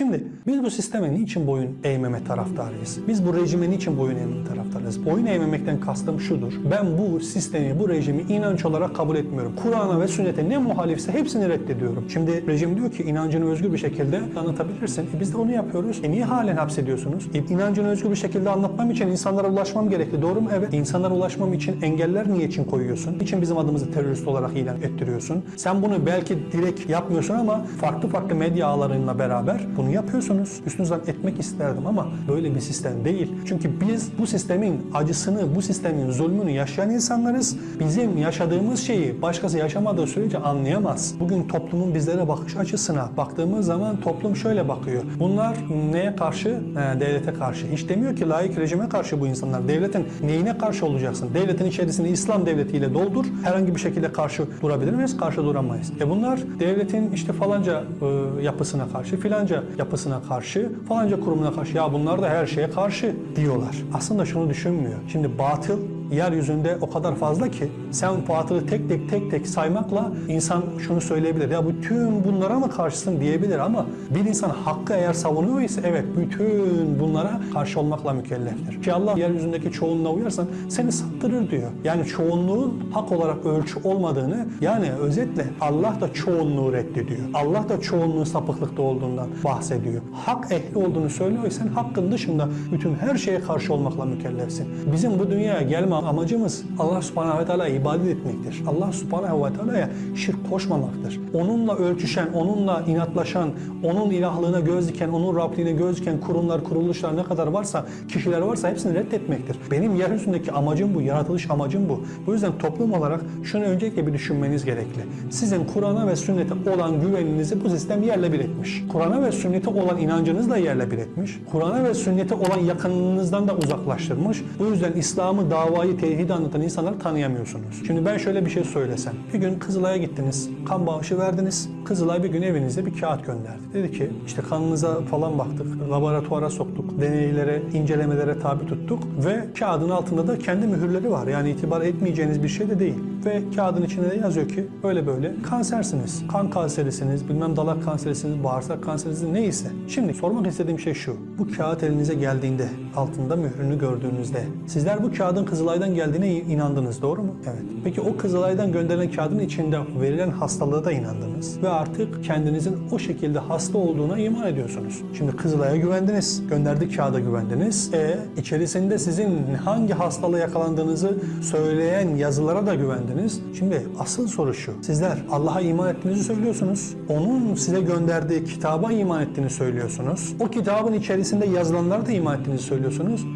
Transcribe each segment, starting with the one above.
Şimdi biz bu sisteme niçin boyun eğmeme taraftarıyız? Biz bu rejime niçin boyun eğmeme taraftarıyız? Boyun eğmemekten kastım şudur. Ben bu sistemi, bu rejimi inanç olarak kabul etmiyorum. Kur'an'a ve sünnete ne muhalifse hepsini reddediyorum. Şimdi rejim diyor ki inancını özgür bir şekilde anlatabilirsin. E biz de onu yapıyoruz. E niye halen hapsediyorsunuz? E inancını özgür bir şekilde anlatmam için insanlara ulaşmam gerekli. Doğru mu? Evet. İnsanlara ulaşmam için engeller niye için koyuyorsun? Niçin bizim adımızı terörist olarak ilan ettiriyorsun? Sen bunu belki direkt yapmıyorsun ama farklı farklı medya ağlarıyla beraber bunu yapıyorsunuz. Üstünüzden etmek isterdim ama böyle bir sistem değil. Çünkü biz bu sistemin acısını, bu sistemin zulmünü yaşayan insanlarız. Bizim yaşadığımız şeyi başkası yaşamadığı sürece anlayamaz. Bugün toplumun bizlere bakış açısına baktığımız zaman toplum şöyle bakıyor. Bunlar neye karşı? He, devlete karşı. Hiç demiyor ki layık rejime karşı bu insanlar. Devletin neyine karşı olacaksın? Devletin içerisini İslam devletiyle doldur. Herhangi bir şekilde karşı durabilir miyiz? Karşı duramayız. E bunlar devletin işte falanca e, yapısına karşı, filanca yapısına karşı, falanca kurumuna karşı. Ya bunlar da her şeye karşı diyorlar. Aslında şunu düşünmüyor. Şimdi batıl yeryüzünde o kadar fazla ki sen batılı tek tek tek tek saymakla insan şunu söyleyebilir. Ya bütün bunlara mı karşısın diyebilir ama bir insan hakkı eğer savunuyor ise evet bütün bunlara karşı olmakla mükelleftir. Ki Allah yeryüzündeki çoğunluğa uyarsan seni saptırır diyor. Yani çoğunluğun hak olarak ölçü olmadığını yani özetle Allah da çoğunluğu reddediyor. Allah da çoğunluğun sapıklıkta olduğundan bahsediyor. Hak ehli olduğunu söylüyor sen hakkın dışında bütün her şeye karşı olmakla mükellefsin. Bizim bu dünyaya gelme amacımız Allah subhanahu ve teala ibadet etmektir. Allah subhanahu ve teala'ya şirk koşmamaktır. Onunla ölçüşen, onunla inatlaşan, onun ilahlığına göz diken, onun Rabliğine göz diken kurumlar, kuruluşlar ne kadar varsa, kişiler varsa hepsini reddetmektir. Benim yeryüzündeki amacım bu, yaratılış amacım bu. Bu yüzden toplum olarak şunu öncelikle bir düşünmeniz gerekli. Sizin Kur'an'a ve sünnete olan güveninizi bu sistem yerle bir etmiş. Kur'an'a ve sünnete olan inancınız da yerle bir etmiş. Kur'an'a ve sünnete olan yakınınızdan da uzaklaştırmış. Bu yüzden İslam'ı, davayı, tevhidi anlatan insanları tanıyamıyorsunuz. Şimdi ben şöyle bir şey söylesem. Bir gün Kızılay'a gittiniz, kan bağışı verdiniz. Kızılay bir gün evinizde bir kağıt gönderdi. Dedi ki işte kanınıza falan baktık, laboratuvara soktuk, deneylere, incelemelere tabi tuttuk ve kağıdın altında da kendi mühürleri var. Yani itibar etmeyeceğiniz bir şey de değil. Ve kağıdın içinde de yazıyor ki böyle böyle kansersiniz, kan kanserisiniz, bilmem dalak kanserisiniz, bağırsak kanserisiniz neyse. Şimdi sormak istediğim şey şu. Bu kağıt elinize geldiğinde, altında mührünü gördüğünüzde sizler bu kağıdın Kızılay'dan geldiğine inandınız doğru mu? Evet. Peki o Kızılay'dan gönderilen kağıdın içinde verilen hastalığa da inandınız ve artık kendinizin o şekilde hasta olduğuna iman ediyorsunuz. Şimdi Kızılay'a güvendiniz, gönderdiği kağıda güvendiniz. E içerisinde sizin hangi hastalığa yakalandığınızı söyleyen yazılara da güvendiniz. Şimdi asıl soru şu. Sizler Allah'a iman ettiğinizi söylüyorsunuz. Onun size gönderdiği kitaba iman ettiğini söylüyorsunuz. O kitabın içerisinde yazılanlara da iman ettiğinizi söylüyorsunuz.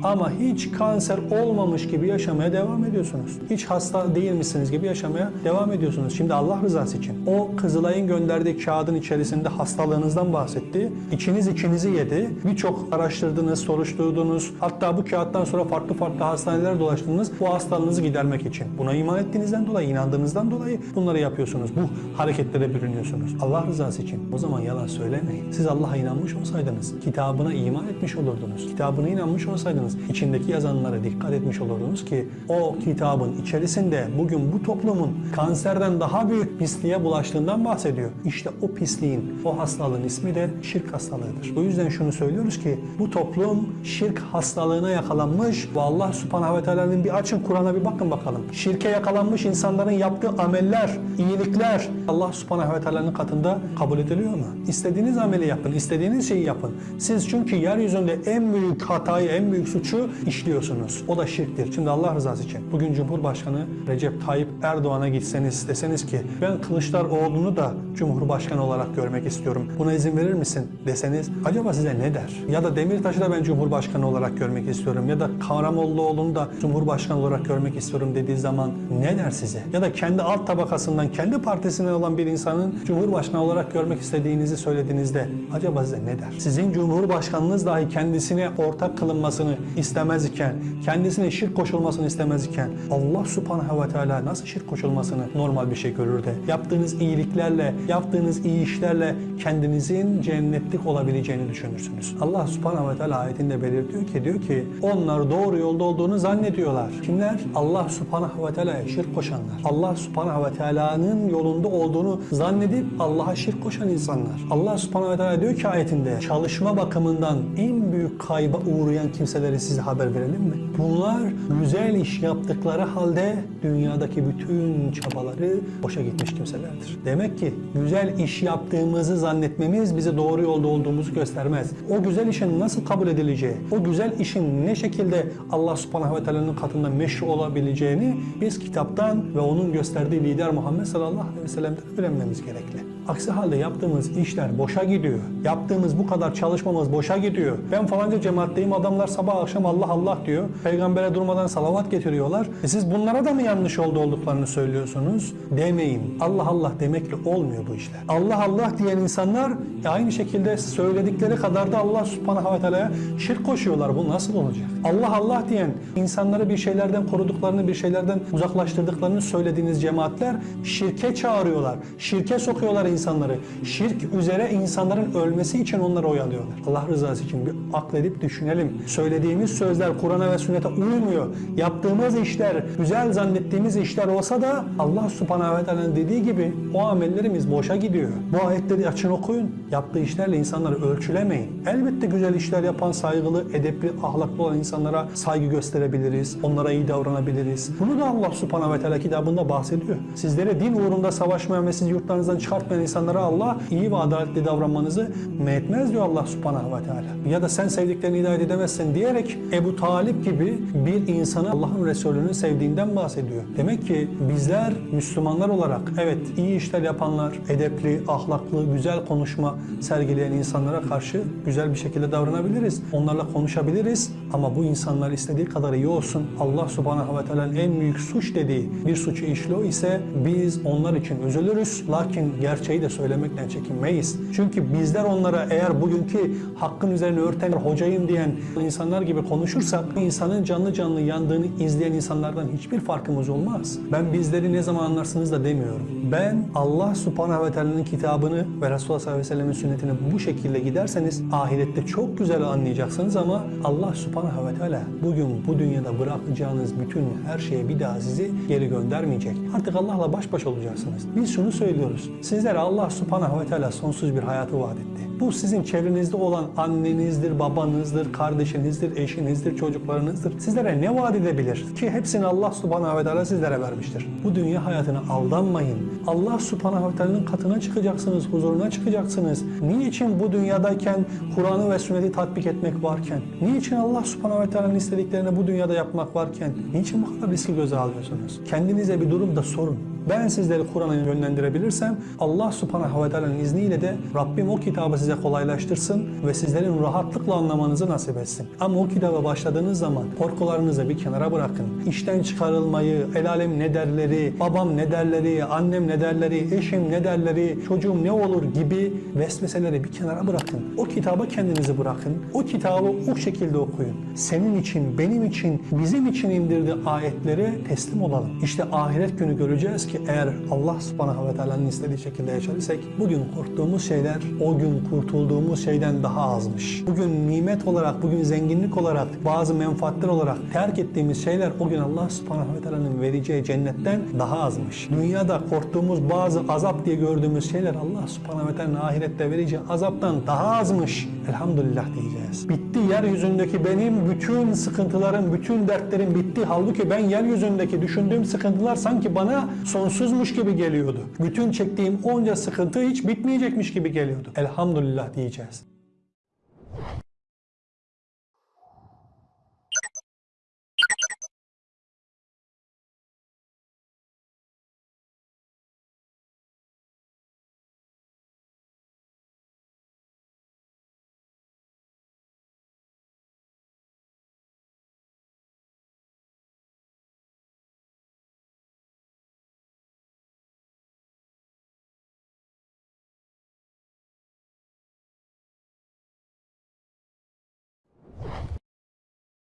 Ama hiç kanser olmamış gibi yaşamaya devam ediyorsunuz. Hiç hasta değilmişsiniz gibi yaşamaya devam ediyorsunuz. Şimdi Allah rızası için o Kızılay'ın gönderdiği kağıdın içerisinde hastalığınızdan bahsetti. İçiniz içinizi yedi. Birçok araştırdınız, soruşturdunuz. Hatta bu kağıttan sonra farklı farklı hastanelere dolaştınız. Bu hastalığınızı gidermek için. Buna iman ettiğinizden dolayı, inandığınızdan dolayı bunları yapıyorsunuz. Bu hareketlere bürünüyorsunuz. Allah rızası için. O zaman yalan söylemeyin. Siz Allah'a inanmış olsaydınız, kitabına iman etmiş olurdunuz. Kitabına inanmış olsaydınız, içindeki yazanlara dikkat etmiş olurdunuz ki o kitabın içerisinde bugün bu toplumun kanserden daha büyük pisliğe bulaştığından bahsediyor. İşte o pisliğin, o hastalığın ismi de şirk hastalığıdır. O yüzden şunu söylüyoruz ki bu toplum şirk hastalığına yakalanmış ve Allah subhanahu ve teala'nın bir açın Kur'an'a bir bakın bakalım. Şirke yakalanmış insanların yaptığı ameller, iyilikler Allah subhanahu ve teala'nın katında kabul ediliyor mu? İstediğiniz ameli yapın, istediğiniz şeyi yapın. Siz çünkü yeryüzünde en büyük hatayı, en büyük suçu işliyorsunuz. O da şirktir. Şimdi Allah rızası için bugün Cumhurbaşkanı Recep Tayyip Erdoğan'a gitseniz deseniz ki ben Kılıçdaroğlu'nu da Cumhurbaşkanı olarak görmek istiyorum. Buna izin verir misin deseniz acaba size ne der? Ya da Demirtaş'ı da ben Cumhurbaşkanı olarak görmek istiyorum ya da Karamollaoğlu'nu da Cumhurbaşkanı olarak görmek istiyorum dediği zaman ne der size? Ya da kendi alt tabakasından, kendi partisinden olan bir insanın Cumhurbaşkanı olarak görmek istediğinizi söylediğinizde acaba size ne der? Sizin Cumhurbaşkanınız dahi kendisine ortak kılın kılınmasını istemez iken, kendisine şirk koşulmasını istemez iken Allah subhanahu ve teala nasıl şirk koşulmasını normal bir şey görür de yaptığınız iyiliklerle, yaptığınız iyi işlerle kendinizin cennetlik olabileceğini düşünürsünüz. Allah subhanahu ve teala ayetinde belirtiyor ki diyor ki onlar doğru yolda olduğunu zannediyorlar. Kimler? Allah subhanahu ve teala'ya şirk koşanlar. Allah subhanahu ve teala'nın yolunda olduğunu zannedip Allah'a şirk koşan insanlar. Allah subhanahu ve teala diyor ki ayetinde çalışma bakımından en büyük kayba uğrayan kimseleri size haber verelim mi? Bunlar güzel iş yaptıkları halde dünyadaki bütün çabaları boşa gitmiş kimselerdir. Demek ki güzel iş yaptığımızı zannetmemiz bize doğru yolda olduğumuzu göstermez. O güzel işin nasıl kabul edileceği, o güzel işin ne şekilde Allah subhanahu ve teala'nın katında meşru olabileceğini biz kitaptan ve onun gösterdiği lider Muhammed sallallahu aleyhi ve sellem'den öğrenmemiz gerekli. Aksi halde yaptığımız işler boşa gidiyor. Yaptığımız bu kadar çalışmamız boşa gidiyor. Ben falanca cemaatteyim adamlar sabah akşam Allah Allah diyor. Peygambere durmadan salavat getiriyorlar. E siz bunlara da mı yanlış yolda olduklarını söylüyorsunuz? Demeyin. Allah Allah demekle olmuyor bu işler. Allah Allah diyen insanlar e aynı şekilde söyledikleri kadar da Allah subhanahu ve teala'ya şirk koşuyorlar. Bu nasıl olacak? Allah Allah diyen insanları bir şeylerden koruduklarını, bir şeylerden uzaklaştırdıklarını söylediğiniz cemaatler şirke çağırıyorlar. Şirke sokuyorlar insanları. Şirk üzere insanların ölmesi için onları oyalıyorlar. Allah rızası için bir akledip düşünelim. Söylediğimiz sözler Kur'an'a ve sünnete uymuyor. Yaptığımız işler, güzel zannettiğimiz işler olsa da Allah subhanahu ve teala'nın dediği gibi o amellerimiz boşa gidiyor. Bu ayetleri açın okuyun. Yaptığı işlerle insanları ölçülemeyin. Elbette güzel işler yapan, saygılı, edepli, ahlaklı olan insanlara saygı gösterebiliriz. Onlara iyi davranabiliriz. Bunu da Allah subhanahu ve teala kitabında bahsediyor. Sizlere din uğrunda savaşmayan ve sizi yurtlarınızdan çıkartmayan insanlara Allah iyi ve adaletli davranmanızı metmez diyor Allah subhanahu ve teala. Ya da sen sevdiklerini hidayet edemezsin diyerek Ebu Talip gibi bir insanı Allah'ın Resulü'nü sevdiğinden bahsediyor. Demek ki bizler Müslümanlar olarak evet iyi işler yapanlar, edepli, ahlaklı, güzel konuşma sergileyen insanlara karşı güzel bir şekilde davranabiliriz. Onlarla konuşabiliriz ama bu insanlar istediği kadar iyi olsun. Allah subhanahu ve teala'nın en büyük suç dediği bir suçu işliyor ise biz onlar için üzülürüz. Lakin gerçeği de söylemekten çekinmeyiz. Çünkü bizler onlara eğer bugünkü hakkın üzerine örten hocayım diyen insanlar gibi konuşursak insanın canlı canlı yandığını izleyen insanlardan hiçbir farkımız olmaz. Ben bizleri ne zaman anlarsınız da demiyorum. Ben Allah subhanahu ve teala'nın kitabını ve Resulullah sallallahu aleyhi ve sellemin sünnetini bu şekilde giderseniz ahirette çok güzel anlayacaksınız ama Allah subhanahu ve teala bugün bu dünyada bırakacağınız bütün her şeye bir daha sizi geri göndermeyecek. Artık Allah'la baş başa olacaksınız. Biz şunu söylüyoruz. Sizlere Allah subhanahu ve teala sonsuz bir hayatı vaat etti. Bu sizin çevrenizde olan annenizdir, babanızdır, kardeşinizdir, eşinizdir, çocuklarınızdır. Sizlere ne vaat edebilir? Ki hepsini Allah subhanahu ve teala sizlere vermiştir. Bu dünya hayatına aldanmayın. Allah subhanahu ve teala'nın katına çıkacaksınız, huzuruna çıkacaksınız. Niçin bu dünyadayken Kur'an'ı ve sünneti tatbik etmek varken? Niçin Allah subhanahu ve teala'nın istediklerini bu dünyada yapmak varken? Niçin bu kadar riski göze alıyorsunuz? Kendinize bir durumda sorun. Ben sizleri Kur'an'a yönlendirebilirsem Allah subhanahu ve teala'nın izniyle de Rabbim o kitabı size kolaylaştırsın ve sizlerin rahatlıkla anlamanızı nasip etsin. Ama o kitaba başladığınız zaman korkularınızı bir kenara bırakın. İşten çıkarılmayı, el alem ne derleri, babam ne derleri, annem ne derleri, eşim ne derleri, çocuğum ne olur gibi vesveseleri bir kenara bırakın. O kitaba kendinizi bırakın. O kitabı o şekilde okuyun. Senin için, benim için, bizim için indirdiği ayetlere teslim olalım. İşte ahiret günü göreceğiz ki eğer Allah subhanahu ve teala'nın istediği şekilde yaşarsak bugün korktuğumuz şeyler o gün kurtulduğumuz şeyden daha azmış. Bugün nimet olarak, bugün zenginlik olarak, bazı menfaatler olarak terk ettiğimiz şeyler o gün Allah subhanahu ve teala'nın vereceği cennetten daha azmış. Dünyada korktuğumuz bazı azap diye gördüğümüz şeyler Allah subhanahu ve teala'nın ahirette vereceği azaptan daha azmış. Elhamdülillah diyeceğiz. Bitti yeryüzündeki benim bütün sıkıntılarım, bütün dertlerim bitti. Halbuki ben yeryüzündeki düşündüğüm sıkıntılar sanki bana sonsuzmuş gibi geliyordu. Bütün çektiğim onca sıkıntı hiç bitmeyecekmiş gibi geliyordu. Elhamdülillah diyeceğiz.